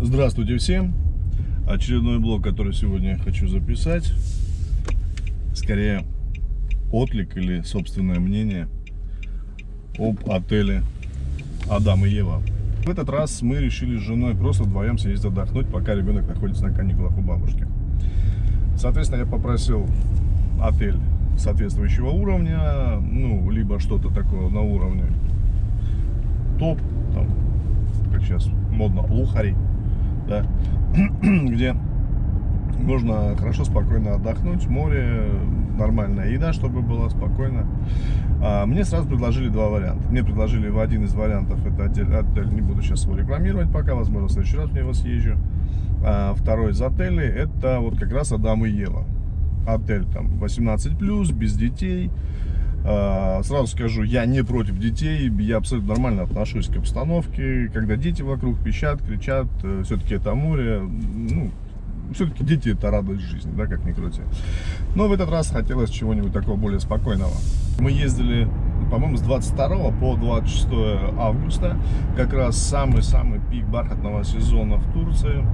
Здравствуйте всем! Очередной блог, который сегодня хочу записать. Скорее отлик или собственное мнение об отеле Адам и Ева. В этот раз мы решили с женой просто вдвоем съездить отдохнуть, пока ребенок находится на каникулах у бабушки. Соответственно, я попросил отель соответствующего уровня, ну, либо что-то такое на уровне топ, там, как сейчас модно, лухари, да, где можно хорошо, спокойно отдохнуть, море, нормальная еда, чтобы было спокойно. А, мне сразу предложили два варианта. Мне предложили в один из вариантов, это отель, отель не буду сейчас его рекламировать пока, возможно, в следующий раз в него съезжу. А, второй из отелей, это вот как раз Адам и Ева. Отель там 18+, без детей. А, сразу скажу, я не против детей, я абсолютно нормально отношусь к обстановке, когда дети вокруг пищат, кричат, э, все-таки это море, ну, все-таки дети это радость жизни, да, как ни крути. Но в этот раз хотелось чего-нибудь такого более спокойного. Мы ездили, по-моему, с 22 по 26 августа, как раз самый-самый пик бархатного сезона в Турции.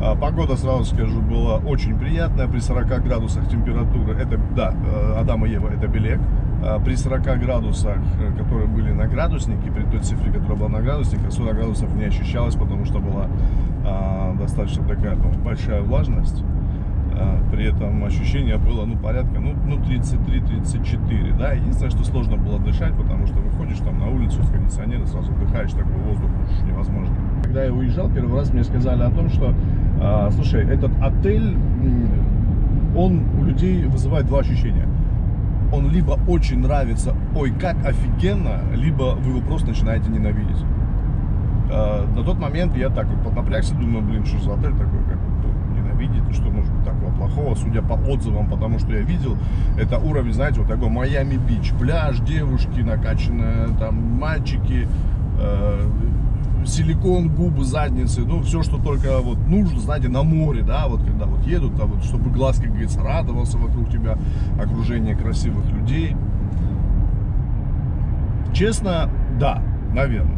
А, погода, сразу скажу, была очень приятная, при 40 градусах температуры, это, да, э, Адам и Ева, это Белек, а, при 40 градусах, э, которые были на градуснике, при той цифре, которая была на градуснике, 40 градусов не ощущалось, потому что была а, достаточно такая ну, большая влажность. А, при этом ощущение было, ну, порядка, ну, ну 33-34, да. Единственное, что сложно было дышать, потому что выходишь там на улицу с кондиционера, сразу вдыхаешь такой воздух, уж невозможно. Когда я уезжал, первый раз мне сказали о том, что, а, слушай, этот отель, он у людей вызывает два ощущения. Он либо очень нравится, ой, как офигенно, либо вы его просто начинаете ненавидеть. А, на тот момент я так вот поднапрягся, думаю, блин, что за отель такой, как ненавидеть, ну, что может быть такого плохого, судя по отзывам, потому что я видел, это уровень, знаете, вот такой Майами-Бич, пляж, девушки накачанные, там, мальчики, э, силикон, губы, задницы, ну, все, что только вот нужно, знаете, на море, да, вот когда вот едут, а вот, чтобы глаз, как говорится, радовался вокруг тебя, окружение красивых людей. Честно, да, наверное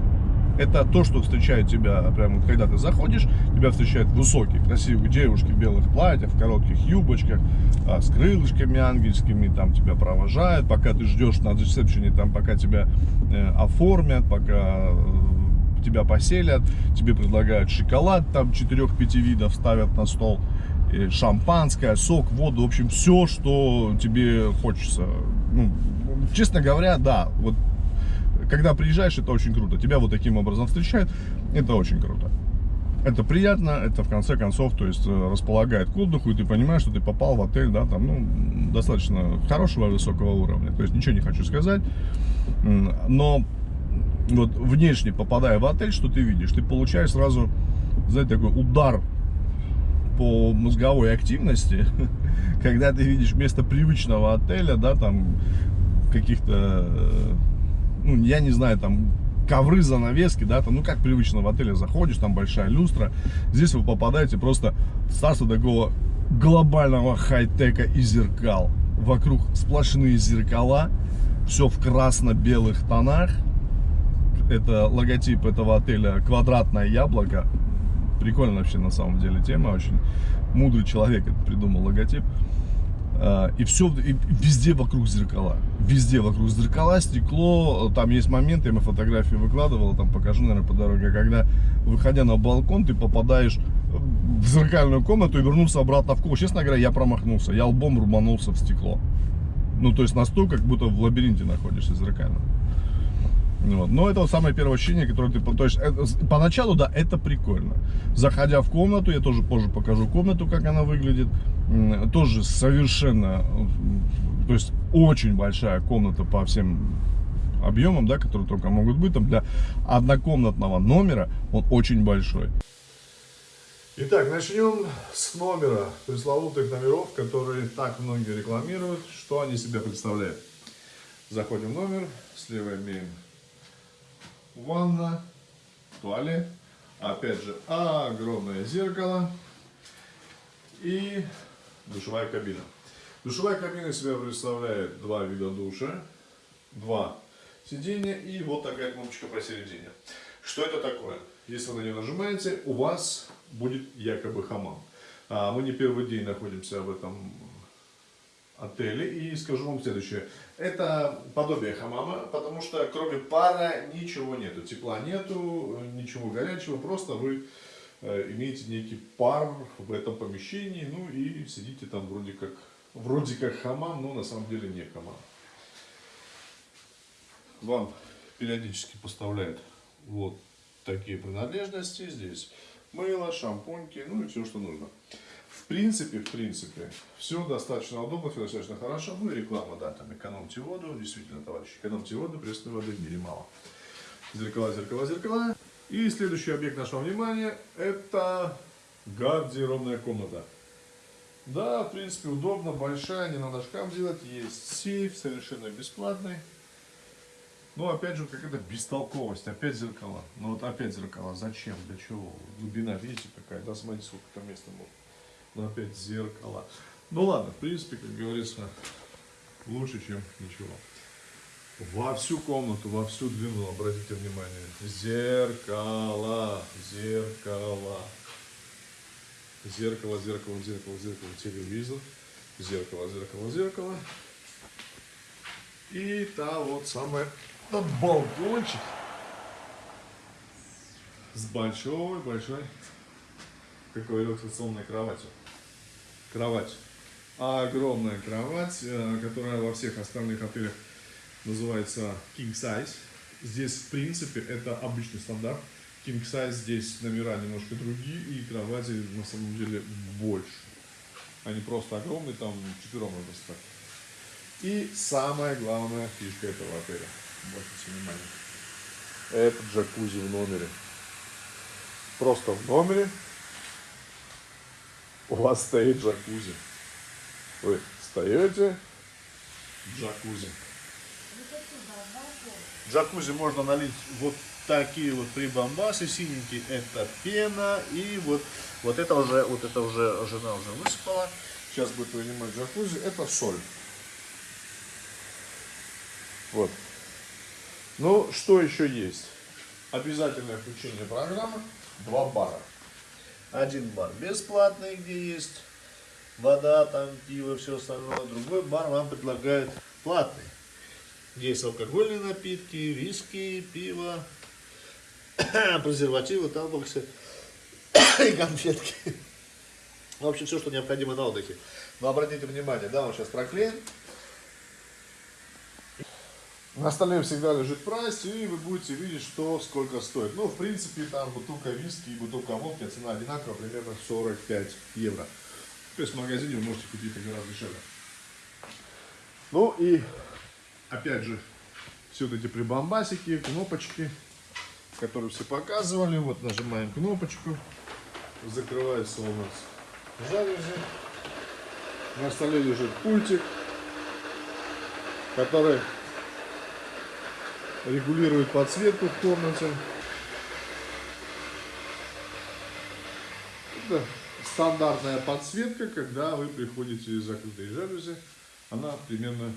это то, что встречает тебя, прямо когда ты заходишь, тебя встречают высокие, красивые девушки в белых платьях, в коротких юбочках, а, с крылышками ангельскими, там тебя провожают, пока ты ждешь на ресепшене, там, пока тебя э, оформят, пока э, тебя поселят, тебе предлагают шоколад, там 4-5 видов ставят на стол, шампанское, сок, воду, в общем, все, что тебе хочется. Ну, честно говоря, да, вот когда приезжаешь, это очень круто. Тебя вот таким образом встречают, это очень круто. Это приятно, это в конце концов, то есть э, располагает к отдыху, и ты понимаешь, что ты попал в отель, да, там, ну, достаточно хорошего, высокого уровня. То есть ничего не хочу сказать, но вот внешне попадая в отель, что ты видишь? Ты получаешь сразу, знаете, такой удар по мозговой активности, когда ты видишь вместо привычного отеля, да, там, каких-то э, ну, я не знаю, там, ковры, занавески, да, там, ну, как привычно в отеле заходишь, там большая люстра. Здесь вы попадаете просто в царство такого глобального хай-тека и зеркал. Вокруг сплошные зеркала, все в красно-белых тонах. Это логотип этого отеля «Квадратное яблоко». Прикольно вообще на самом деле тема, очень мудрый человек это придумал логотип. А, и все, и везде вокруг зеркала. Везде вокруг зеркала, стекло. Там есть моменты, я фотографии выкладывал, там покажу, наверное, по дороге. Когда, выходя на балкон, ты попадаешь в зеркальную комнату и вернулся обратно в комнату. Честно говоря, я промахнулся. Я лбом рубанулся в стекло. Ну, то есть настолько, как будто в лабиринте находишься зеркально. Вот. Но это вот самое первое ощущение, которое ты... То есть, это, поначалу, да, это прикольно. Заходя в комнату, я тоже позже покажу комнату, как она выглядит. Тоже совершенно... То есть, очень большая комната по всем объемам, да, которые только могут быть. Там для однокомнатного номера он очень большой. Итак, начнем с номера, пресловутых номеров, которые так многие рекламируют. Что они себя представляют? Заходим в номер, слева имеем ванна, туалет, опять же огромное зеркало и душевая кабина. Душевая кабина себя представляет два вида душа, два сиденья и вот такая кнопочка посередине. Что это такое? Если вы на нее нажимаете, у вас будет якобы хамам. А, мы не первый день находимся в этом отеле. И скажу вам следующее. Это подобие хамама, потому что кроме пара ничего нету. Тепла нету, ничего горячего. Просто вы имеете некий пар в этом помещении. Ну и сидите там вроде как, вроде как хамам, но на самом деле не хамам. Вам периодически поставляют вот такие принадлежности. Здесь мыло, шампуньки, ну и все, что нужно. В принципе, в принципе, все достаточно удобно, все достаточно хорошо. Ну и реклама, да, там экономьте воду, действительно, товарищи, экономьте воду, пресной воды в мире мало. Зеркала, зеркала, зеркала. И следующий объект нашего внимания, это гардеробная комната. Да, в принципе, удобно, большая, не надо шкаф делать, есть сейф, совершенно бесплатный. Ну, опять же, какая-то бестолковость, опять зеркала. Ну, вот опять зеркала, зачем, для чего? Глубина, видите, какая, да, смотрите, сколько там места может. Ну, опять зеркала. Ну, ладно, в принципе, как говорится, лучше, чем ничего. Во всю комнату, во всю длину, обратите внимание, зеркало, зеркало. Зеркало, зеркало, зеркало, зеркало, телевизор. Зеркало, зеркало, зеркало. И та вот самая этот балкончик с большой-большой, как говорил, кроватью. Кровать. Огромная кровать, э, которая во всех остальных отелях называется king size. Здесь, в принципе, это обычный стандарт. King size здесь номера немножко другие, и кровати на самом деле больше. Они просто огромные, там четвером можно спать. И самая главная фишка этого отеля – Обратите внимание. Это джакузи в номере. Просто в номере у вас стоит джакузи. Вы встаете, джакузи. Джакузи можно налить вот такие вот прибамбасы синенькие, это пена, и вот, вот это уже, вот это уже жена уже высыпала. Сейчас будет вынимать джакузи, это соль. Вот. Ну, что еще есть? Обязательное включение программы. Два бара. Один бар бесплатный, где есть вода, там пиво, все остальное. Другой бар вам предлагает платный. Есть алкогольные напитки, виски, пиво, презервативы, тамбоксы и конфетки. В общем, все, что необходимо на отдыхе. Но обратите внимание, да, он сейчас проклеен. На столе всегда лежит прайс, и вы будете видеть, что сколько стоит. Ну, в принципе, там бутылка виски и бутылка водки, цена одинаковая, примерно 45 евро. То есть в магазине вы можете купить гораздо дешевле. Ну и, опять же, все вот эти прибамбасики, кнопочки, которые все показывали. Вот нажимаем кнопочку, закрывается у нас жалюзи. На столе лежит пультик, который регулирует подсветку в комнате. Это стандартная подсветка, когда вы приходите из закрытой жалюзи. Она примерно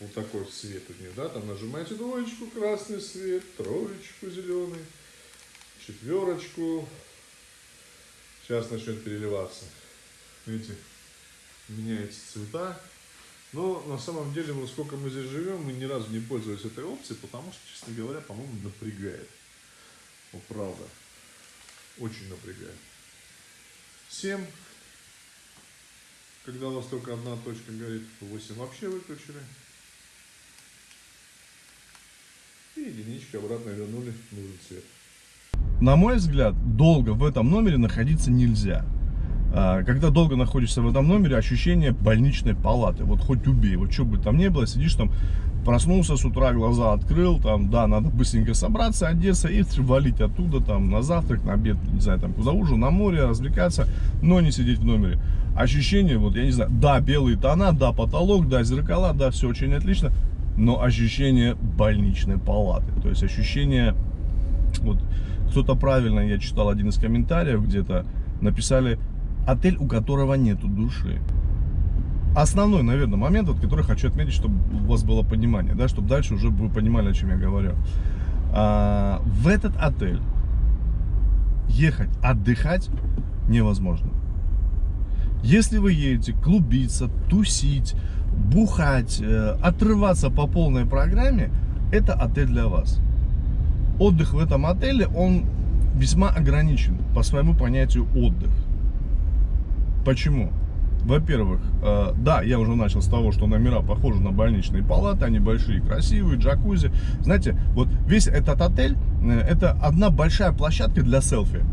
вот такой цвет у нее, да, там нажимаете двоечку, красный свет, троечку, зеленый, четверочку. Сейчас начнет переливаться. Видите, меняются цвета. Но на самом деле, вот сколько мы здесь живем, мы ни разу не пользовались этой опцией, потому что, честно говоря, по-моему, напрягает. Вот правда. Очень напрягает. 7. Когда у вас только одна точка горит, 8 вообще выключили. И единичка обратно вернули нужный цвет. На мой взгляд, долго в этом номере находиться нельзя. А, когда долго находишься в этом номере, ощущение больничной палаты. Вот хоть убей, вот что бы там ни было, сидишь там, проснулся с утра, глаза открыл, там, да, надо быстренько собраться, одеться и валить оттуда, там, на завтрак, на обед, не знаю, там, куда ужин, на море, развлекаться, но не сидеть в номере. Ощущение, вот, я не знаю, да, белые тона, да, потолок, да, зеркала, да, все очень отлично, но ощущение больничной палаты, то есть ощущение, вот, кто-то правильно, я читал один из комментариев где-то, написали, отель, у которого нету души. Основной, наверное, момент, вот, который хочу отметить, чтобы у вас было понимание, да, чтобы дальше уже вы понимали, о чем я говорю. А, в этот отель ехать отдыхать невозможно. Если вы едете клубиться, тусить, бухать, э, отрываться по полной программе, это отель для вас. Отдых в этом отеле, он весьма ограничен по своему понятию отдых. Почему? Во-первых, э, да, я уже начал с того, что номера похожи на больничные палаты, они большие, красивые, джакузи. Знаете, вот весь этот отель, э, это одна большая площадка для селфи.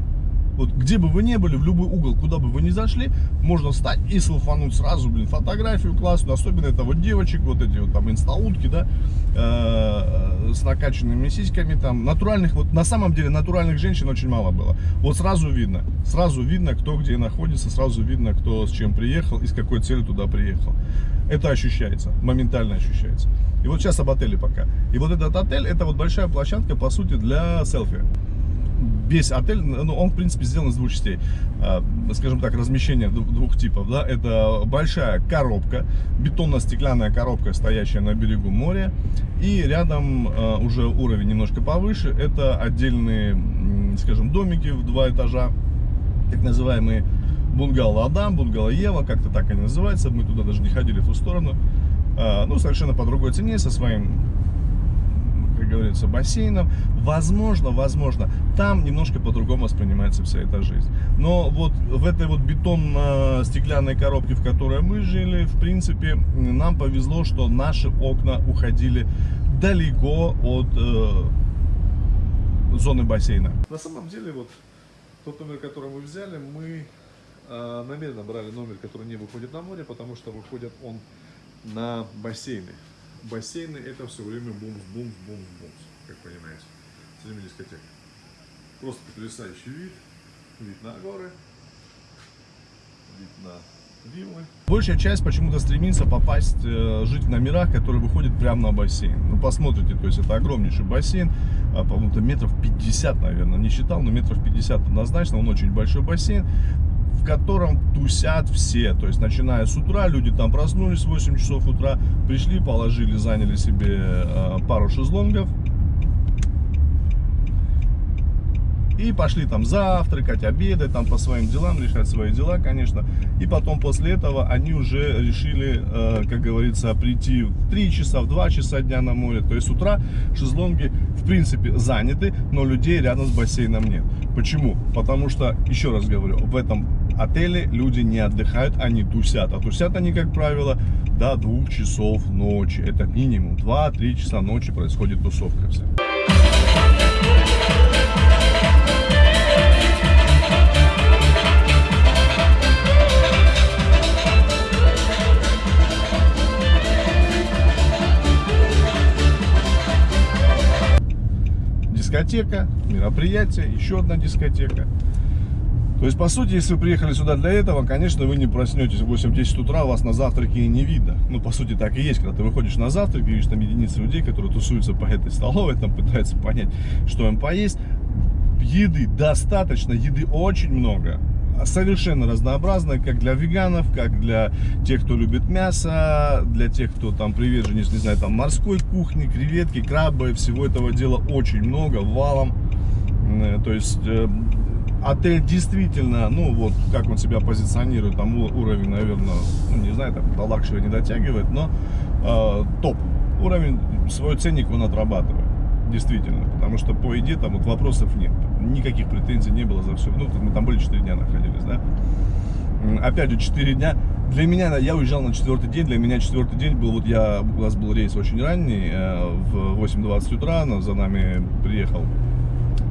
Вот где бы вы ни были, в любой угол, куда бы вы ни зашли, можно встать и селфануть сразу, блин, фотографию классную. Особенно это вот девочек, вот эти вот там инстаутки, да, э, с накачанными сиськами там. Натуральных, вот на самом деле натуральных женщин очень мало было. Вот сразу видно, сразу видно, кто где находится, сразу видно, кто с чем приехал и с какой целью туда приехал. Это ощущается, моментально ощущается. И вот сейчас об отеле пока. И вот этот отель, это вот большая площадка, по сути, для селфи весь отель, ну, он, в принципе, сделан из двух частей. А, скажем так, размещение двух типов, да. Это большая коробка, бетонно-стеклянная коробка, стоящая на берегу моря. И рядом а, уже уровень немножко повыше, это отдельные, скажем, домики в два этажа, так называемые бунгало Адам, бунгало Ева, как-то так они называются. Мы туда даже не ходили в ту сторону. А, ну, совершенно по другой цене, со своим как говорится, бассейном. Возможно, возможно, там немножко по-другому воспринимается вся эта жизнь. Но вот в этой вот бетонно-стеклянной коробке, в которой мы жили, в принципе, нам повезло, что наши окна уходили далеко от э, зоны бассейна. На самом деле, вот тот номер, который мы взяли, мы э, намеренно брали номер, который не выходит на море, потому что выходит он на бассейны бассейны это все время бумс, бумс, бумс, бумс, как понимаете, с этими дискотеками. Просто потрясающий вид, вид на горы, вид на виллы. Большая часть почему-то стремится попасть, э, жить в номерах, которые выходят прямо на бассейн. Ну, посмотрите, то есть это огромнейший бассейн, а, по-моему, метров 50, наверное, не считал, но метров 50 однозначно, он очень большой бассейн в котором тусят все. То есть, начиная с утра, люди там проснулись в 8 часов утра, пришли, положили, заняли себе э, пару шезлонгов. И пошли там завтракать, обедать, там по своим делам, решать свои дела, конечно. И потом после этого они уже решили, э, как говорится, прийти в 3 часа, в 2 часа дня на море. То есть с утра шезлонги в принципе заняты, но людей рядом с бассейном нет. Почему? Потому что, еще раз говорю, в этом отеле люди не отдыхают, они тусят. А тусят они, как правило, до двух часов ночи. Это минимум 2-3 часа ночи происходит тусовка вся. Дискотека, мероприятие, еще одна дискотека. То есть, по сути, если вы приехали сюда для этого, конечно, вы не проснетесь в 8-10 утра, вас на завтраке не видно. Ну, по сути, так и есть, когда ты выходишь на завтрак, видишь там единицы людей, которые тусуются по этой столовой, там пытаются понять, что им поесть. Еды достаточно, еды очень много. Совершенно разнообразная, как для веганов, как для тех, кто любит мясо, для тех, кто там приверженец, не знаю, там морской кухни, креветки, крабы, всего этого дела очень много, валом. Э, то есть э, отель действительно, ну вот, как он себя позиционирует, там уровень, наверное, ну, не знаю, там до luxury не дотягивает, но э, топ. Уровень, свой ценник он отрабатывает, действительно, потому что по еде там вот вопросов нет, никаких претензий не было за все, ну, мы там были 4 дня находились, да. Опять же, 4 дня, для меня, я уезжал на четвертый день, для меня четвертый день был, вот я, у нас был рейс очень ранний, э, в 8.20 утра, за нами приехал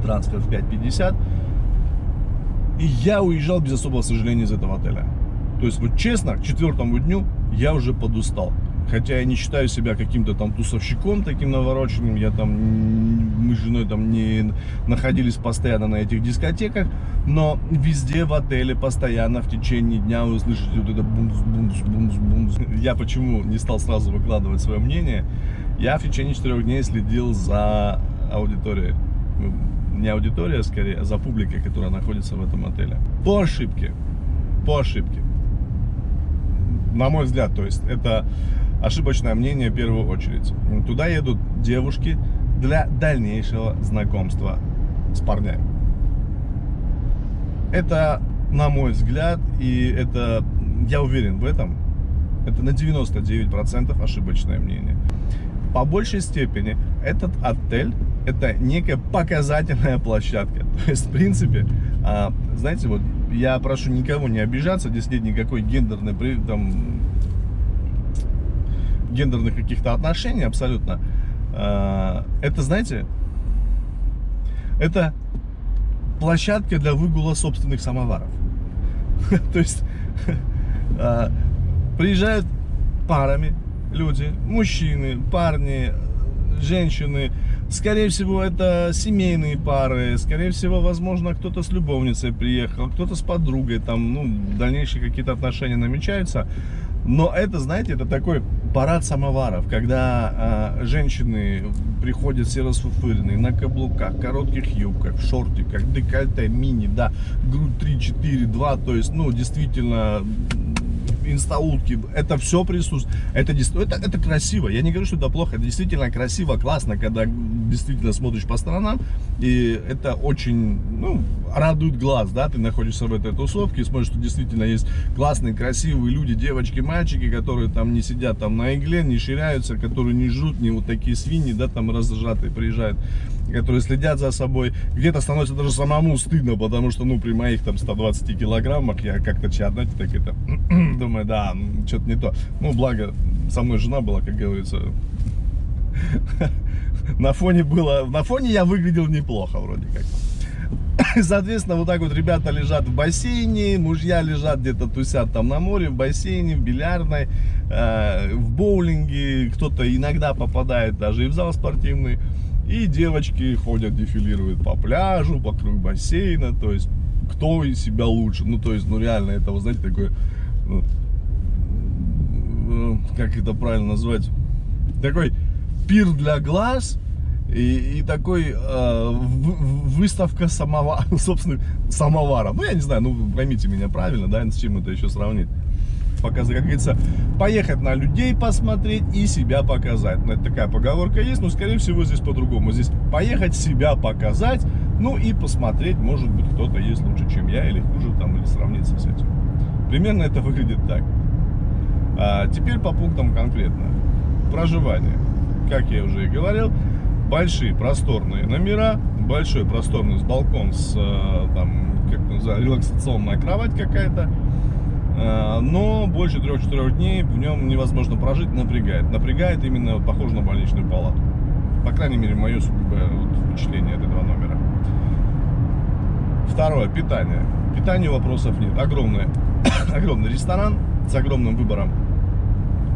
трансфер в 5.50, и я уезжал без особого сожаления из этого отеля. То есть, вот честно, к четвертому дню я уже подустал. Хотя я не считаю себя каким-то там тусовщиком таким навороченным. Я там, мы с женой там не находились постоянно на этих дискотеках. Но везде в отеле постоянно в течение дня вы слышите вот это бумс, бумс, бумс, бумс. Я почему не стал сразу выкладывать свое мнение? Я в течение четырех дней следил за аудиторией не аудитория, скорее, а за публикой, которая находится в этом отеле. По ошибке. По ошибке. На мой взгляд, то есть, это ошибочное мнение в первую очередь. Туда едут девушки для дальнейшего знакомства с парнями. Это, на мой взгляд, и это, я уверен в этом, это на 99% ошибочное мнение. По большей степени этот отель это некая показательная площадка. То есть, в принципе, а, знаете, вот я прошу никого не обижаться, здесь нет никакой гендерной, там, гендерных каких-то отношений абсолютно. А, это, знаете, это площадка для выгула собственных самоваров. То есть а, приезжают парами люди, мужчины, парни, женщины. Скорее всего, это семейные пары. Скорее всего, возможно, кто-то с любовницей приехал, кто-то с подругой. Там, ну, дальнейшие какие-то отношения намечаются. Но это, знаете, это такой парад самоваров, когда э, женщины приходят все расфуфыренные, на каблуках, коротких юбках, шортиках, декольте, мини, да, грудь 3, 4, 2, то есть, ну, действительно, инстаутки, это все присутствует. Это, это, это красиво. Я не говорю, что это плохо. Это действительно красиво, классно, когда действительно смотришь по сторонам. И это очень, ну, радует глаз, да, ты находишься в этой тусовке и смотришь, что действительно есть классные, красивые люди, девочки, мальчики, которые там не сидят там на игле, не ширяются, которые не жрут, не вот такие свиньи, да, там разжатые приезжают которые следят за собой. Где-то становится даже самому стыдно, потому что, ну, при моих там 120 килограммах я как-то знаете, так это, думаю, да, что-то не то. Ну, благо, со мной жена была, как говорится, на фоне было, на фоне я выглядел неплохо вроде как. Соответственно, вот так вот ребята лежат в бассейне, мужья лежат где-то тусят там на море, в бассейне, в бильярдной, э, в боулинге, кто-то иногда попадает даже и в зал спортивный. И девочки ходят, дефилируют по пляжу, вокруг бассейна, то есть кто из себя лучше. Ну, то есть, ну реально, это, вы знаете, такое, ну, э, как это правильно назвать, такой пир для глаз и, и такой э, выставка самовара, собственно, самовара. Ну, я не знаю, ну, поймите меня правильно, да, с чем это еще сравнить показать, как говорится, поехать на людей посмотреть и себя показать. Ну, это такая поговорка есть, но, скорее всего, здесь по-другому. Здесь поехать себя показать, ну и посмотреть, может быть, кто-то есть лучше, чем я, или хуже, там, или сравниться с этим. Примерно это выглядит так. А теперь по пунктам конкретно. Проживание. Как я уже и говорил, большие просторные номера, большой просторный балкон с, э, там, как называется, релаксационная кровать какая-то, но больше 3-4 дней в нем невозможно прожить, напрягает. Напрягает именно, похоже на больничную палату. По крайней мере, мое впечатление от этого номера. Второе, питание. Питанию вопросов нет. Огромный, огромный ресторан с огромным выбором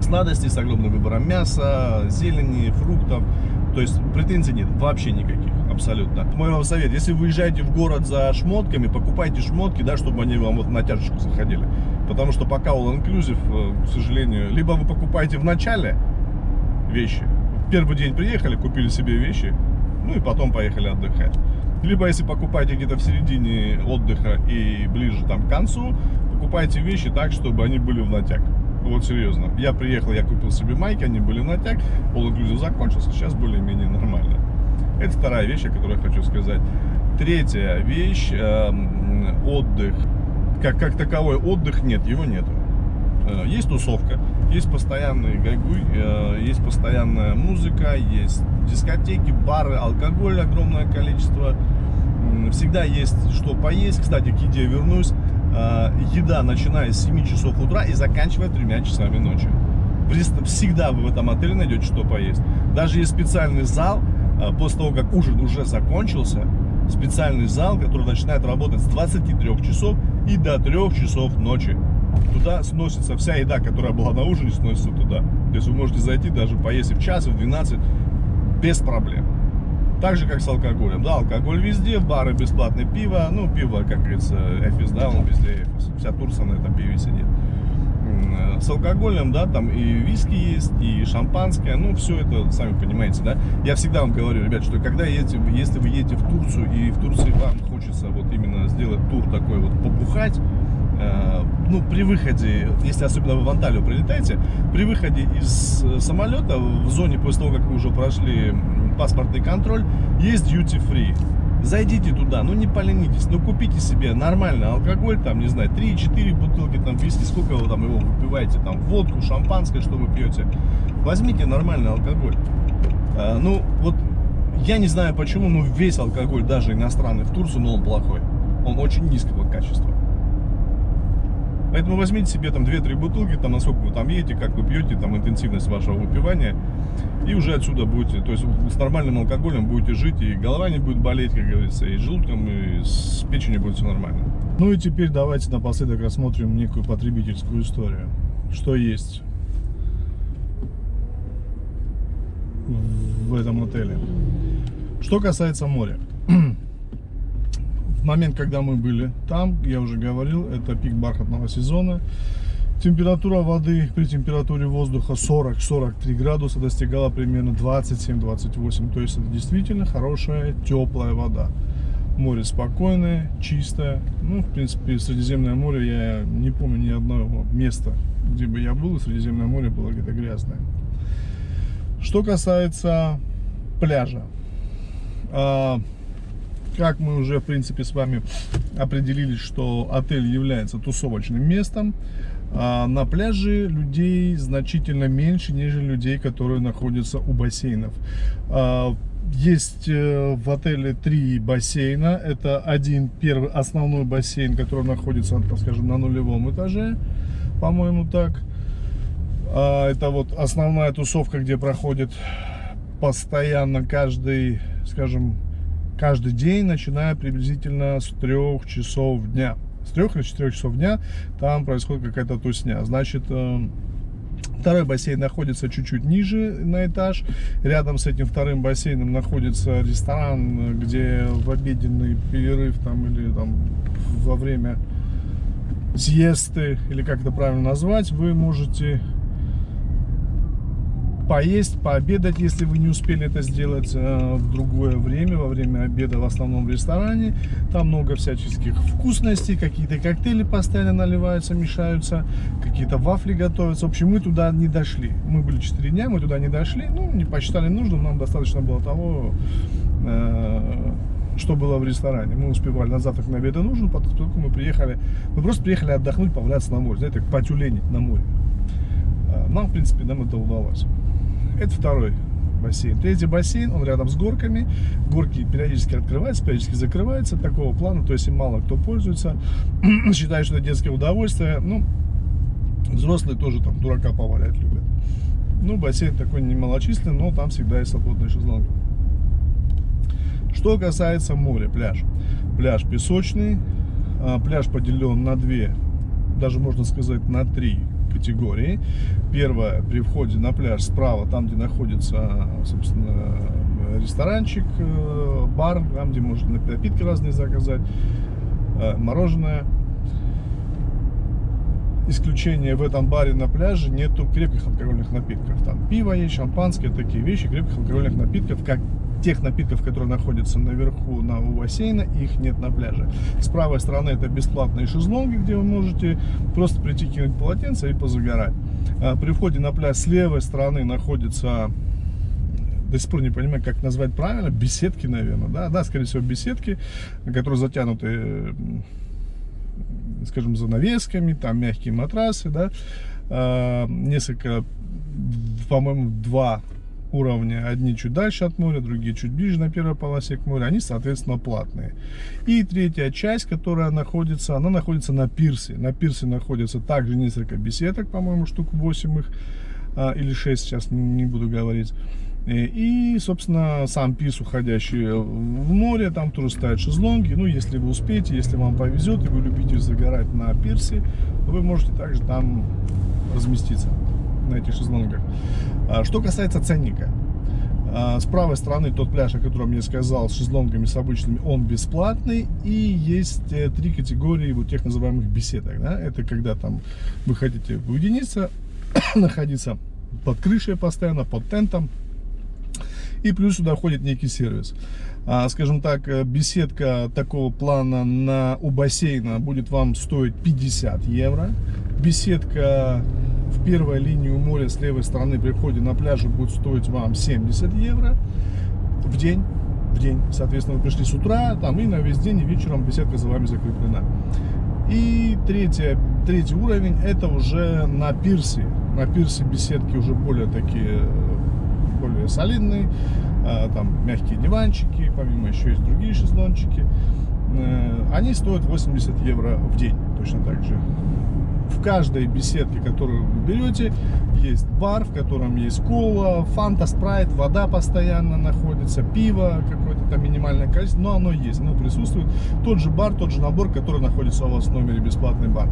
сладостей, с огромным выбором мяса, зелени, фруктов. То есть претензий нет вообще никаких абсолютно. Мой вам совет, если вы уезжаете в город за шмотками, покупайте шмотки, да, чтобы они вам вот на тяжечку заходили. Потому что пока all inclusive, э, к сожалению, либо вы покупаете в начале вещи, в первый день приехали, купили себе вещи, ну и потом поехали отдыхать. Либо если покупаете где-то в середине отдыха и ближе там к концу, покупайте вещи так, чтобы они были в натяг. Вот серьезно. Я приехал, я купил себе майки, они были в натяг, all inclusive закончился, сейчас более-менее нормально. Это вторая вещь, о которой я хочу сказать. Третья вещь, э, отдых. Как, как таковой отдых нет, его нету. Э, есть тусовка, есть постоянный гайгуй, э, есть постоянная музыка, есть дискотеки, бары, алкоголь огромное количество. Всегда есть что поесть. Кстати, к еде вернусь. Э, еда начиная с 7 часов утра и заканчивая 3 часами ночи. Всегда вы в этом отеле найдете что поесть. Даже есть специальный зал, после того, как ужин уже закончился, специальный зал, который начинает работать с 23 часов и до 3 часов ночи. Туда сносится вся еда, которая была на ужине, сносится туда. То есть вы можете зайти даже поесть в час, в 12 без проблем. Так же, как с алкоголем. Да, алкоголь везде, бары бесплатное пиво. Ну, пиво, как говорится, эфис, да, он везде эфис. Вся Турция на этом пиве сидит с алкоголем, да, там и виски есть, и шампанское, ну, все это, сами понимаете, да. Я всегда вам говорю, ребят, что когда едете, если вы едете в Турцию, и в Турции вам хочется вот именно сделать тур такой вот, побухать, э, ну, при выходе, если особенно вы в Анталию прилетаете, при выходе из самолета, в зоне, после того, как вы уже прошли паспортный контроль, есть duty free. Зайдите туда, ну не поленитесь, ну купите себе нормальный алкоголь, там, не знаю, 3-4 бутылки, там, виски, сколько вы там его выпиваете, там, водку, шампанское, что вы пьете. Возьмите нормальный алкоголь. А, ну, вот, я не знаю почему, но весь алкоголь, даже иностранный в Турцию, но он плохой. Он очень низкого качества. Поэтому возьмите себе там 2-3 бутылки, там, насколько вы там едете, как вы пьете, там, интенсивность вашего выпивания. И уже отсюда будете, то есть с нормальным алкоголем будете жить, и голова не будет болеть, как говорится, и желудком, и с печенью будет все нормально. Ну и теперь давайте напоследок рассмотрим некую потребительскую историю. Что есть в этом отеле. Что касается моря. В момент, когда мы были там, я уже говорил, это пик бархатного сезона. Температура воды при температуре воздуха 40-43 градуса достигала примерно 27-28. То есть это действительно хорошая, теплая вода. Море спокойное, чистое. Ну, в принципе, Средиземное море, я не помню ни одного места, где бы я был, Средиземное море было где-то грязное. Что касается пляжа. Как мы уже, в принципе, с вами определились, что отель является тусовочным местом, а на пляже людей значительно меньше, нежели людей, которые находятся у бассейнов. А, есть э, в отеле три бассейна. Это один первый основной бассейн, который находится, скажем, на нулевом этаже, по-моему, так. А, это вот основная тусовка, где проходит постоянно каждый, скажем, каждый день, начиная приблизительно с трех часов дня с 3 или 4 часов дня там происходит какая-то тусня. Значит, э, Второй бассейн находится чуть-чуть ниже на этаж. Рядом с этим вторым бассейном находится ресторан, где в обеденный перерыв там или там во время съесты, или как это правильно назвать, вы можете поесть, пообедать, если вы не успели это сделать э, в другое время, во время обеда в основном в ресторане. Там много всяческих вкусностей, какие-то коктейли постоянно наливаются, мешаются, какие-то вафли готовятся. В общем, мы туда не дошли. Мы были 4 дня, мы туда не дошли, ну, не посчитали нужным, нам достаточно было того, э, что было в ресторане. Мы успевали на завтрак, на обед и ужин, поскольку мы приехали, мы просто приехали отдохнуть, поваляться на море, знаете, потюленить на море. Э, нам, в принципе, нам это удалось. Это второй бассейн. Третий бассейн, он рядом с горками. Горки периодически открываются, периодически закрываются. Такого плана, то есть им мало кто пользуется. Считаю, что это детское удовольствие. Ну, взрослые тоже там дурака повалять любят. Ну, бассейн такой немалочисленный, но там всегда есть свободные шезлонги. Что касается моря, пляж. Пляж песочный. А, пляж поделен на две, даже можно сказать на три категории. Первое, при входе на пляж справа, там, где находится, собственно, ресторанчик, э, бар, там, где можно напитки разные заказать, э, мороженое. Исключение в этом бассейне на пляже нету крепких алкогольных напитков. Там пиво есть, шампанское, такие вещи, крепких алкогольных напитков, как тех напитков, которые находятся наверху на у бассейна, их нет на пляже. С правой стороны это бесплатные шезлонги, где вы можете просто прийти кинуть полотенце и позагорать. А при входе на пляж с левой стороны находится до сих пор не понимаю, как назвать правильно, беседки, наверное, да, да, скорее всего, беседки, которые затянуты, скажем, занавесками, там мягкие матрасы, да, а, несколько, по-моему, два уровня. Одни чуть дальше от моря, другие чуть ближе на первой полосе к морю. Они, соответственно, платные. И третья часть, которая находится, она находится на пирсе. На пирсе находится также несколько беседок, по-моему, штук 8 их, а, или 6, сейчас не, буду говорить. И, собственно, сам пирс, уходящий в море, там тоже стоят шезлонги. Ну, если вы успеете, если вам повезет, и вы любите загорать на пирсе, вы можете также там разместиться на этих шезлонгах. А, что касается ценника. А, с правой стороны тот пляж, о котором я сказал, с шезлонгами с обычными, он бесплатный. И есть э, три категории вот тех называемых беседок. Да? Это когда там вы хотите уединиться, находиться под крышей постоянно, под тентом. И плюс сюда входит некий сервис. А, скажем так, э, беседка такого плана на, у бассейна будет вам стоить 50 евро. Беседка в первой линии у моря с левой стороны при входе на пляже будет стоить вам 70 евро в день. в день. Соответственно, вы пришли с утра, там и на весь день, и вечером беседка за вами закреплена. И третье, третий уровень, это уже на пирсе. На пирсе беседки уже более такие, более солидные. А, там мягкие диванчики, помимо еще есть другие шезлончики. Э, они стоят 80 евро в день, точно так же в каждой беседке, которую вы берете, есть бар, в котором есть кола, фанта, спрайт, вода постоянно находится, пиво, какое-то там минимальное количество, но оно есть, оно присутствует. Тот же бар, тот же набор, который находится у вас в номере, бесплатный бар.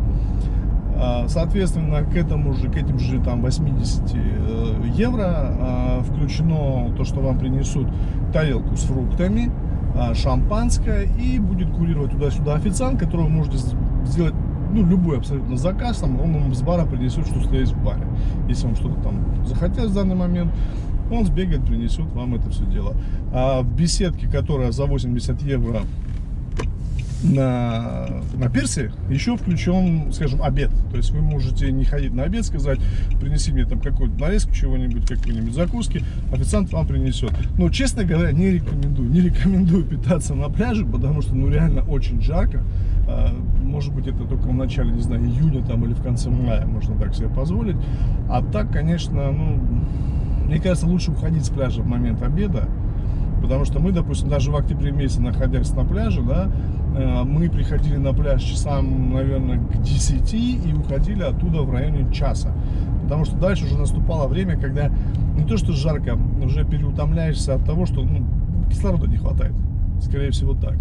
А, соответственно, к этому же, к этим же там 80 э, евро а, включено то, что вам принесут тарелку с фруктами, а, шампанское и будет курировать туда-сюда официант, которого вы можете сделать ну, любой абсолютно заказ, там, он вам с бара принесет, что стоит в баре. Если вам что-то там захотят в данный момент, он сбегает, принесет вам это все дело. А в беседке, которая за 80 евро на, на пирсе еще включен, скажем, обед. То есть вы можете не ходить на обед, сказать, принеси мне там какую-то нарезку чего-нибудь, какую-нибудь закуски, официант вам принесет. Но, честно говоря, не рекомендую. Не рекомендую питаться на пляже, потому что, ну, реально очень жарко. А, может быть, это только в начале, не знаю, июня там или в конце мая можно так себе позволить. А так, конечно, ну, мне кажется, лучше уходить с пляжа в момент обеда. Потому что мы, допустим, даже в октябре месяце, находясь на пляже, да, мы приходили на пляж часам, наверное, к 10 и уходили оттуда в районе часа. Потому что дальше уже наступало время, когда не то что жарко, уже переутомляешься от того, что ну, кислорода не хватает. Скорее всего так.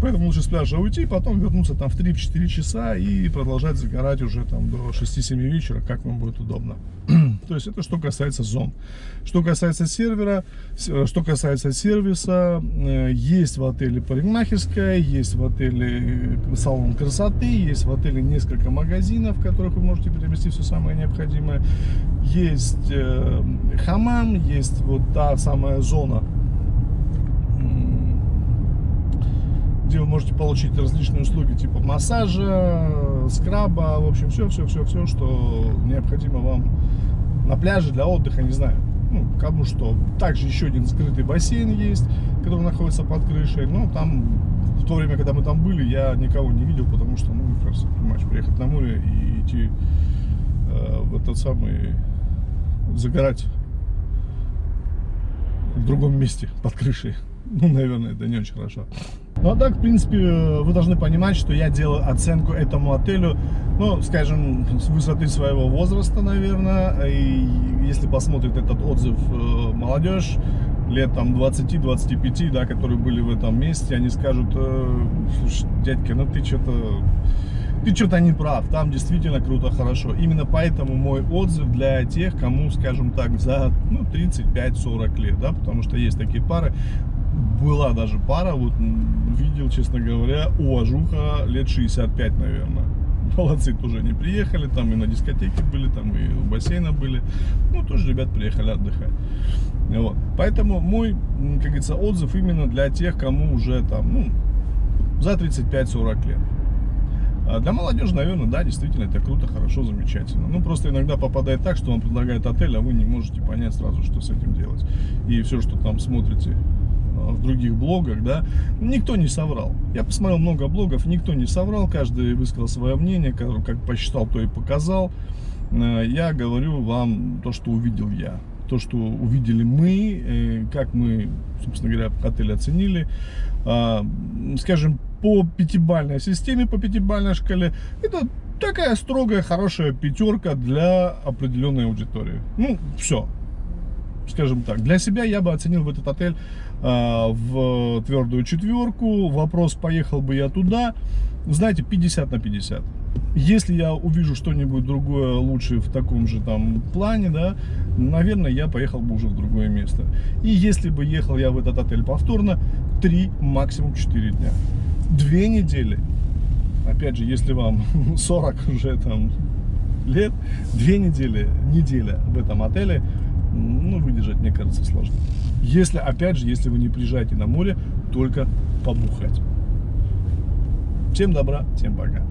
Поэтому лучше с пляжа уйти, потом вернуться там в 3-4 часа и продолжать загорать уже там до 6-7 вечера, как вам будет удобно. То есть это что касается зон. Что касается сервера, э, что касается сервиса, э, есть в отеле парикмахерская, есть в отеле э, салон красоты, есть в отеле несколько магазинов, в которых вы можете приобрести все самое необходимое. Есть хамам, есть вот та самая зона вы можете получить различные услуги типа массажа, скраба, в общем, все-все-все-все, что необходимо вам на пляже для отдыха, не знаю, ну, кому что. Также еще один скрытый бассейн есть, который находится под крышей, но там в то время, когда мы там были, я никого не видел, потому что, ну, просто, понимаешь, приехать на море и идти э, в этот самый, загорать в другом месте под крышей. Ну, наверное, это не очень хорошо. Ну, а так, в принципе, вы должны понимать, что я делаю оценку этому отелю, ну, скажем, с высоты своего возраста, наверное. И если посмотрит этот отзыв э, молодежь, лет там 20-25, да, которые были в этом месте, они скажут, э, слушай, дядька, ну ты что-то ты что-то не прав, там действительно круто, хорошо. Именно поэтому мой отзыв для тех, кому, скажем так, за ну, 35-40 лет, да, потому что есть такие пары, была даже пара, вот видел, честно говоря, уважуха лет 65, наверное. Молодцы, тоже не приехали, там и на дискотеке были, там и у бассейна были. Ну, тоже ребят приехали отдыхать. Вот. Поэтому мой, как говорится, отзыв именно для тех, кому уже там, ну, за 35-40 лет. А для молодежи, наверное, да, действительно, это круто, хорошо, замечательно. Ну, просто иногда попадает так, что вам предлагает отель, а вы не можете понять сразу, что с этим делать. И все, что там смотрите в других блогах, да, никто не соврал. Я посмотрел много блогов, никто не соврал, каждый высказал свое мнение, как, как посчитал, то и показал. Э, я говорю вам то, что увидел я, то, что увидели мы, э, как мы, собственно говоря, отель оценили. А, скажем, по пятибальной системе, по пятибальной шкале, это такая строгая, хорошая пятерка для определенной аудитории. Ну, все, скажем так. Для себя я бы оценил в этот отель э, в твердую четверку. Вопрос, поехал бы я туда, знаете, 50 на 50. Если я увижу что-нибудь другое лучше в таком же там плане, да, наверное, я поехал бы уже в другое место. И если бы ехал я в этот отель повторно, 3, максимум 4 дня. Две недели. Опять же, если вам 40 уже там лет, две недели, неделя в этом отеле ну, выдержать, мне кажется, сложно. Если, опять же, если вы не приезжаете на море, только побухать. Всем добра, всем пока.